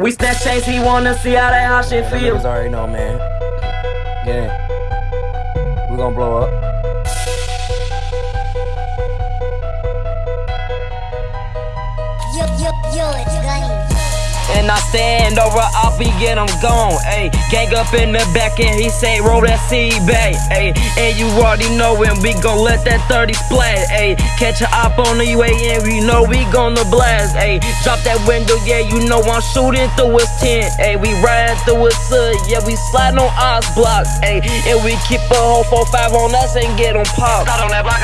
We snatch chains, he wanna see how that hot shit Them feel. niggas already know, man. Get in. We gonna blow up. Yo, yo, yo, it's Gunny. And I stand over, I'll be get gone. Ayy, gang up in the back and he say, roll that seed back. Ayy, and you already know when we gon' let that 30 splat. Ayy, catch a op on the way and we know we gonna blast. Ayy, drop that window, yeah, you know I'm shooting through his tent. Ayy, we riding through his hood, yeah, we sliding on ice blocks. Ayy, and we keep a whole 4-5 on us and get on pop. On that block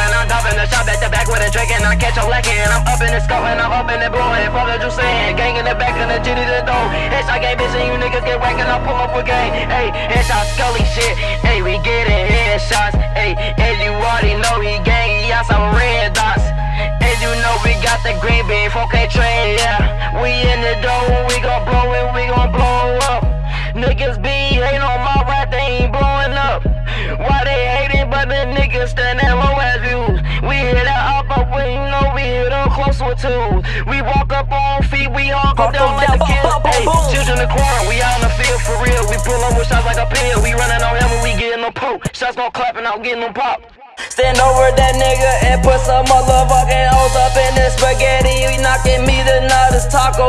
and the shop at the back with a drink and I catch a lacking and I'm up in the scope and I'm up in the blowing. Fuck what you saying, gang in the back and the jitty the door. Headshot game bitch and you niggas get whacked and I pull up with gang. Hey, headshot scully shit. Hey, we getting headshots. Hey, and you already know he gang. He outside with red dots. And you know we got the green bean 4K train, yeah. We in the door, we gon' blow it, we gon' blow up. Niggas be hating on my rap, they ain't blowing up. Why they hating, but the niggas stand at low as close with two. We walk up on feet, we all go down them like the kids. Hey, children in the corner, we out in the field for real. We pull up with shots like a pill. We running on him when we getting them poke. Shots gon' clap and I'm getting them pop. Stand over that nigga and put some motherfucking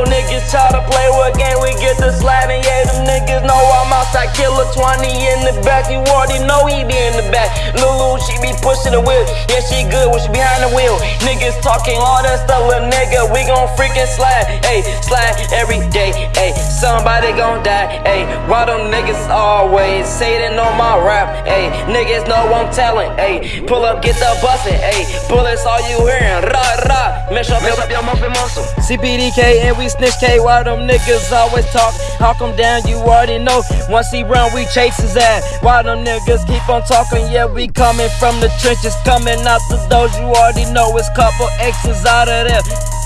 Niggas try to play with game, we get the sliding. Yeah, them niggas know I'm outside. Killer 20 in the back, you already know he be in the back. Lulu, she be pushing the wheel. Yeah, she good when she behind the wheel. Niggas talking all that stuff, little nigga. We gon' freaking slide. Ayy, slide every day. Ayy, somebody gon' die. Ayy, why them niggas always say know my rap? Ayy, niggas know I'm telling. Ayy, pull up, get the bustin'. Ayy, bullets all you hearin'. Rah, rah. Mesh up Mess up your muffin muscle. CPDK and we snitch K while them niggas always talk. Hawk him down, you already know. Once he run, we chase his ass. While them niggas keep on talking, yeah, we coming from the trenches, coming out the doors. You already know it's couple X's out of there.